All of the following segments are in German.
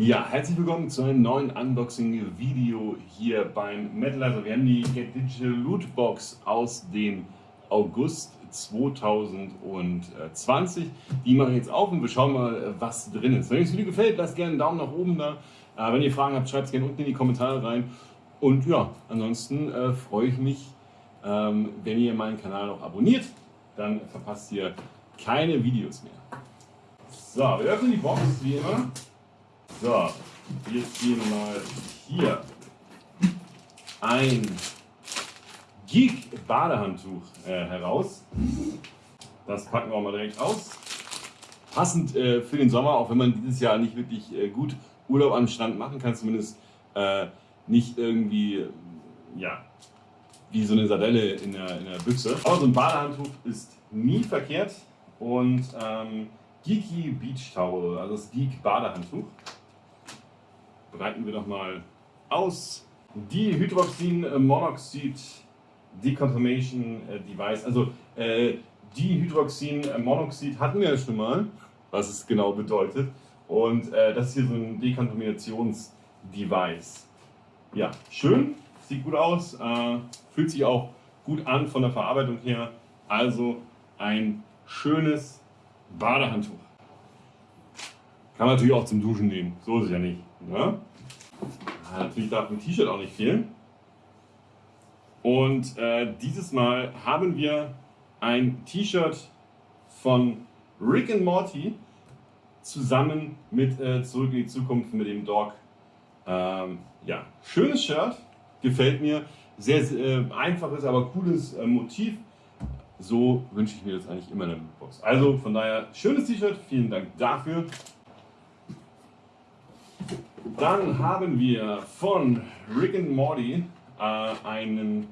Ja, herzlich willkommen zu einem neuen Unboxing-Video hier beim Metalizer. Wir haben die Get Digital Loot Box aus dem August 2020. Die mache ich jetzt auf und wir schauen mal, was drin ist. Wenn euch das Video gefällt, lasst gerne einen Daumen nach oben da. Äh, wenn ihr Fragen habt, schreibt es gerne unten in die Kommentare rein. Und ja, ansonsten äh, freue ich mich, ähm, wenn ihr meinen Kanal noch abonniert. Dann verpasst ihr keine Videos mehr. So, wir öffnen die Box wie immer. So, wir ziehen mal hier ein Geek Badehandtuch äh, heraus. Das packen wir mal direkt aus. Passend äh, für den Sommer, auch wenn man dieses Jahr nicht wirklich äh, gut Urlaub am Strand machen kann, zumindest äh, nicht irgendwie, ja, wie so eine Sardelle in der, in der Büchse. Aber so ein Badehandtuch ist nie verkehrt und ähm, Geeky Beach Towel, also das Geek Badehandtuch breiten wir doch mal aus. Die Hydroxin Monoxid Decontamination äh, Device, also äh, Dihydroxin Monoxid hatten wir ja schon mal, was es genau bedeutet. Und äh, das ist hier so ein Dekontaminationsdevice. Ja, schön, sieht gut aus, äh, fühlt sich auch gut an von der Verarbeitung her. Also ein schönes Badehandtuch. Kann man natürlich auch zum Duschen nehmen, so ist es ja nicht. Ne? Natürlich darf ein T-Shirt auch nicht fehlen. Und äh, dieses Mal haben wir ein T-Shirt von Rick and Morty zusammen mit äh, Zurück in die Zukunft mit dem Dog. Ähm, ja, schönes Shirt, gefällt mir. Sehr, sehr äh, einfaches, aber cooles äh, Motiv. So wünsche ich mir das eigentlich immer in der Lootbox. Also von daher, schönes T-Shirt, vielen Dank dafür. Dann haben wir von Rick and Morty äh, einen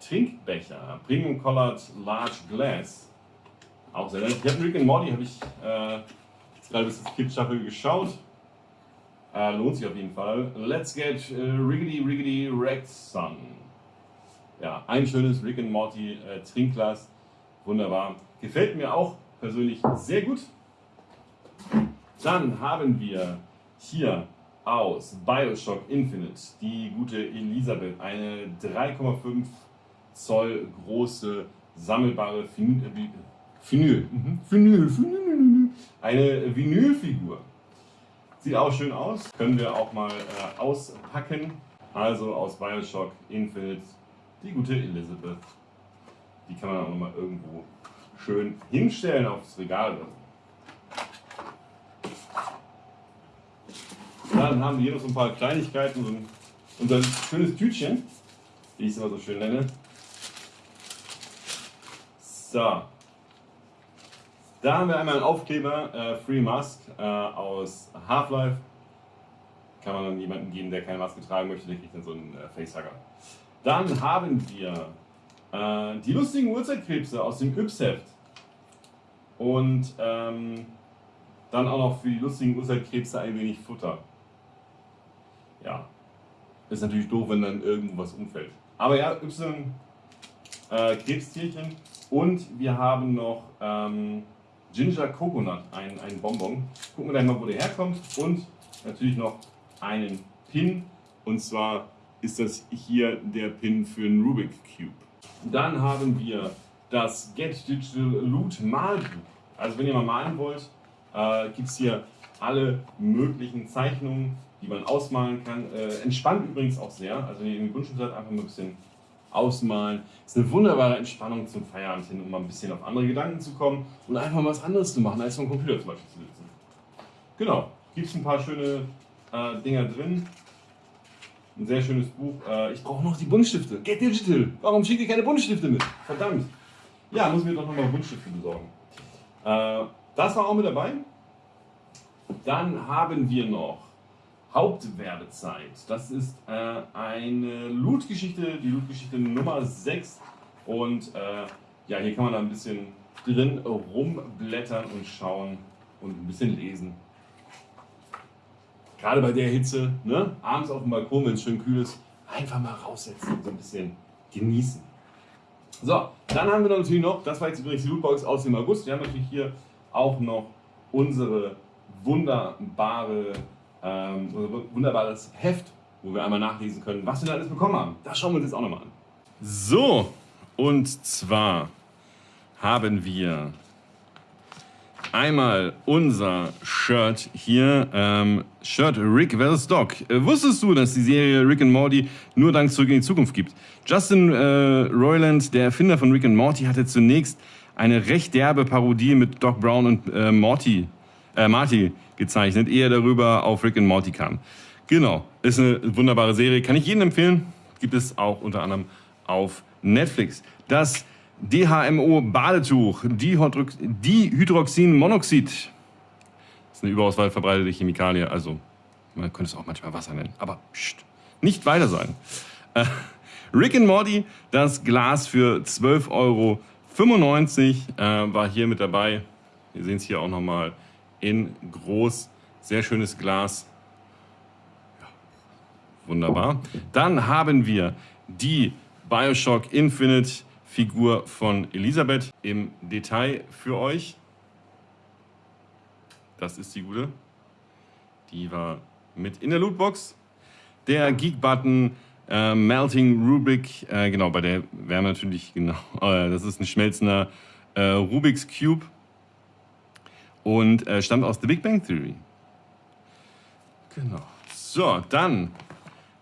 Trinkbecher, Premium Colored Large Glass. Auch sehr nett. Ich habe Rick and Morty, habe ich äh, gerade bis das Kid Shuffle geschaut. Äh, lohnt sich auf jeden Fall. Let's get uh, Riggedy Riggedy Wrecked Sun. Ja, ein schönes Rick and Morty äh, Trinkglas. Wunderbar. Gefällt mir auch persönlich sehr gut. Dann haben wir hier aus Bioshock Infinite die gute Elisabeth, eine 3,5 Zoll große sammelbare Vinyl, Vinyl, mhm. Vinyl, Vinyl, eine Vinylfigur. Sieht auch schön aus, können wir auch mal äh, auspacken. Also aus Bioshock Infinite die gute Elizabeth. Die kann man auch nochmal irgendwo schön hinstellen aufs Regal. Dann haben wir hier noch so ein paar Kleinigkeiten, so ein, unser schönes Tütchen, wie ich es immer so schön nenne. So. Da haben wir einmal einen Aufkleber, äh, Free Mask äh, aus Half-Life. Kann man dann jemanden geben, der keine Maske tragen möchte, der kriegt dann so einen äh, Facehugger. Dann haben wir äh, die lustigen Uhrzeitkrebse aus dem Yps-Heft. Und ähm, dann auch noch für die lustigen Uhrzeitkrebse ein wenig Futter ja, ist natürlich doof, wenn dann irgendwo was umfällt. Aber ja, Y äh, Krebstierchen und wir haben noch ähm, Ginger Coconut, ein, ein Bonbon. Gucken wir gleich mal, wo der herkommt und natürlich noch einen Pin und zwar ist das hier der Pin für einen Rubik Cube. Dann haben wir das Get Digital Loot Malbuch. Also wenn ihr mal malen wollt, äh, gibt es hier alle möglichen Zeichnungen, die man ausmalen kann. Äh, entspannt übrigens auch sehr. Also wenn ihr in den Grundschule seid, einfach mal ein bisschen ausmalen. Ist eine wunderbare Entspannung zum Feierabend hin, um mal ein bisschen auf andere Gedanken zu kommen und einfach mal was anderes zu machen, als vom Computer zum Beispiel zu sitzen. Genau, gibt es ein paar schöne äh, Dinger drin. Ein sehr schönes Buch. Äh, ich brauche noch die Buntstifte. Get Digital. Warum schickt ihr keine Buntstifte mit? Verdammt. Ja, muss mir doch nochmal Buntstifte besorgen. Äh, das war auch mit dabei. Dann haben wir noch Hauptwerbezeit. Das ist äh, eine Loot-Geschichte, die Loot-Geschichte Nummer 6. Und äh, ja, hier kann man da ein bisschen drin rumblättern und schauen und ein bisschen lesen. Gerade bei der Hitze, ne? abends auf dem Balkon, wenn es schön kühl ist, einfach mal raussetzen und so ein bisschen genießen. So, dann haben wir natürlich noch, das war jetzt übrigens die Lootbox aus dem August, wir haben natürlich hier auch noch unsere wunderbare ähm, unser wunderbares Heft, wo wir einmal nachlesen können, was wir da alles bekommen haben. Das schauen wir uns jetzt auch nochmal an. So, und zwar haben wir einmal unser Shirt hier, ähm, Shirt Rick vs. Doc. Äh, wusstest du, dass die Serie Rick and Morty nur dank Zurück in die Zukunft gibt? Justin äh, Roiland, der Erfinder von Rick and Morty, hatte zunächst eine recht derbe Parodie mit Doc Brown und äh, Morty, äh, Marty gezeichnet, ehe er darüber auf Rick and Morty kam. Genau, ist eine wunderbare Serie, kann ich jedem empfehlen. Gibt es auch unter anderem auf Netflix. Das DHMO-Badetuch, Dihydroxinmonoxid. Ist eine überaus weit verbreitete Chemikalie, also man könnte es auch manchmal Wasser nennen, aber pst, nicht weiter sagen. Äh, Rick and Morty, das Glas für 12,95 Euro äh, war hier mit dabei. Wir sehen es hier auch nochmal in groß. Sehr schönes Glas. Ja, wunderbar. Dann haben wir die Bioshock Infinite Figur von Elisabeth im Detail für euch. Das ist die gute. Die war mit in der Lootbox. Der Geek-Button äh, Melting Rubik, äh, genau, bei der Wärme natürlich, genau, äh, das ist ein schmelzender äh, Rubik's Cube und äh, stammt aus The Big Bang Theory. Genau. So, dann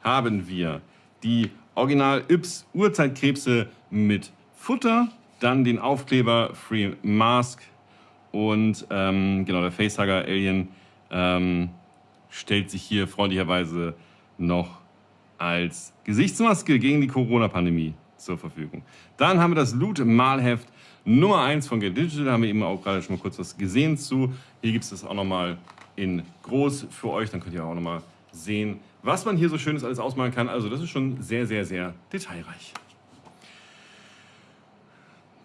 haben wir die Original Yps Urzeitkrebse mit Futter, dann den Aufkleber Free Mask und ähm, genau der Facehugger Alien ähm, stellt sich hier freundlicherweise noch als Gesichtsmaske gegen die Corona-Pandemie zur Verfügung. Dann haben wir das Loot-Malheft Nummer 1 von Get Digital, da haben wir eben auch gerade schon mal kurz was gesehen zu. Hier gibt es das auch nochmal in groß für euch, dann könnt ihr auch nochmal sehen, was man hier so schönes alles ausmalen kann. Also das ist schon sehr, sehr, sehr detailreich.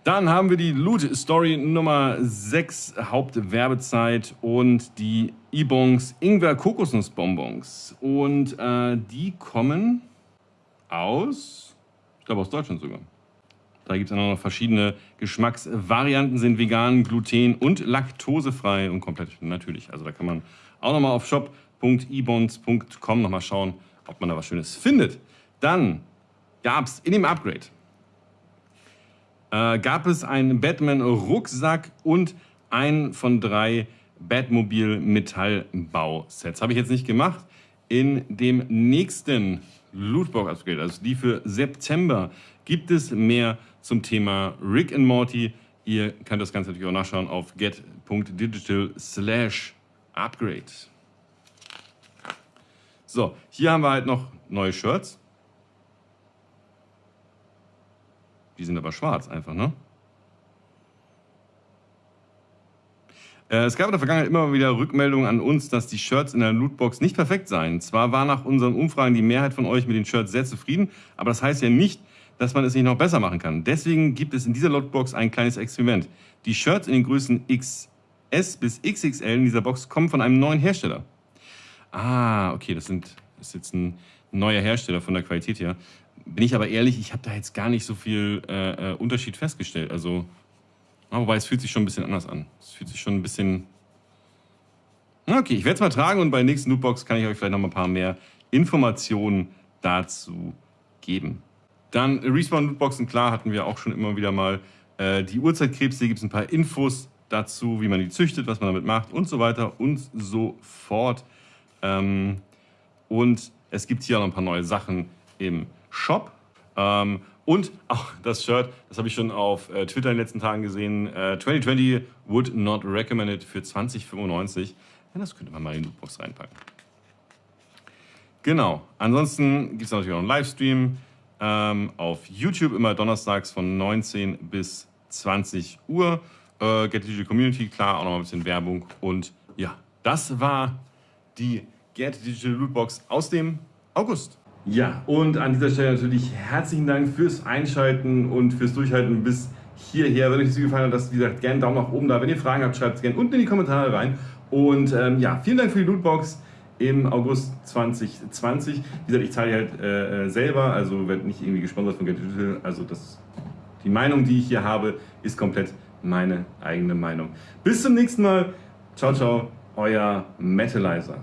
Dann haben wir die Loot Story Nummer 6, Hauptwerbezeit und die Ibons Ingwer Kokosnussbonbons. Und äh, die kommen aus, ich glaube aus Deutschland sogar. Da gibt es noch verschiedene Geschmacksvarianten, sind vegan, gluten- und laktosefrei und komplett natürlich. Also da kann man auch nochmal auf shop.ibons.com nochmal schauen, ob man da was Schönes findet. Dann gab es in dem Upgrade äh, gab es einen Batman-Rucksack und ein von drei Batmobil-Metallbausets. Habe ich jetzt nicht gemacht. In dem nächsten Lootbox-Upgrade, also die für September, gibt es mehr zum Thema Rick and Morty. Ihr könnt das Ganze natürlich auch nachschauen auf get.digital slash upgrade. So, hier haben wir halt noch neue Shirts. Die sind aber schwarz einfach, ne? Äh, es gab in der Vergangenheit immer wieder Rückmeldungen an uns, dass die Shirts in der Lootbox nicht perfekt seien. Zwar war nach unseren Umfragen die Mehrheit von euch mit den Shirts sehr zufrieden, aber das heißt ja nicht, dass man es nicht noch besser machen kann. Deswegen gibt es in dieser Lootbox ein kleines Experiment. Die Shirts in den Größen XS bis XXL in dieser Box kommen von einem neuen Hersteller. Ah, okay, das, sind, das ist jetzt ein neuer Hersteller von der Qualität her bin ich aber ehrlich, ich habe da jetzt gar nicht so viel äh, äh, Unterschied festgestellt. Also, wobei es fühlt sich schon ein bisschen anders an. Es fühlt sich schon ein bisschen... Okay, ich werde es mal tragen und bei der nächsten Lootbox kann ich euch vielleicht noch mal ein paar mehr Informationen dazu geben. Dann Respawn-Lootboxen, klar, hatten wir auch schon immer wieder mal. Äh, die Urzeitkrebse, gibt es ein paar Infos dazu, wie man die züchtet, was man damit macht und so weiter und so fort. Ähm, und es gibt hier auch noch ein paar neue Sachen im Shop. Ähm, und auch das Shirt, das habe ich schon auf äh, Twitter in den letzten Tagen gesehen. Äh, 2020 would not recommended für 2095. Ja, das könnte man mal in die Lootbox reinpacken. Genau. Ansonsten gibt es natürlich auch einen Livestream ähm, auf YouTube, immer donnerstags von 19 bis 20 Uhr. Äh, Get Digital Community, klar, auch noch ein bisschen Werbung. Und ja, das war die Get Digital Lootbox aus dem August. Ja, und an dieser Stelle natürlich herzlichen Dank fürs Einschalten und fürs Durchhalten bis hierher. Wenn euch das gefallen hat, lasst wie gesagt gerne einen Daumen nach oben da. Wenn ihr Fragen habt, schreibt es gerne unten in die Kommentare rein. Und ähm, ja, vielen Dank für die Lootbox im August 2020. Wie gesagt, ich zahle halt äh, äh, selber, also werde nicht irgendwie gesponsert von Get Digital. Also das, die Meinung, die ich hier habe, ist komplett meine eigene Meinung. Bis zum nächsten Mal. Ciao, ciao, euer Metalizer.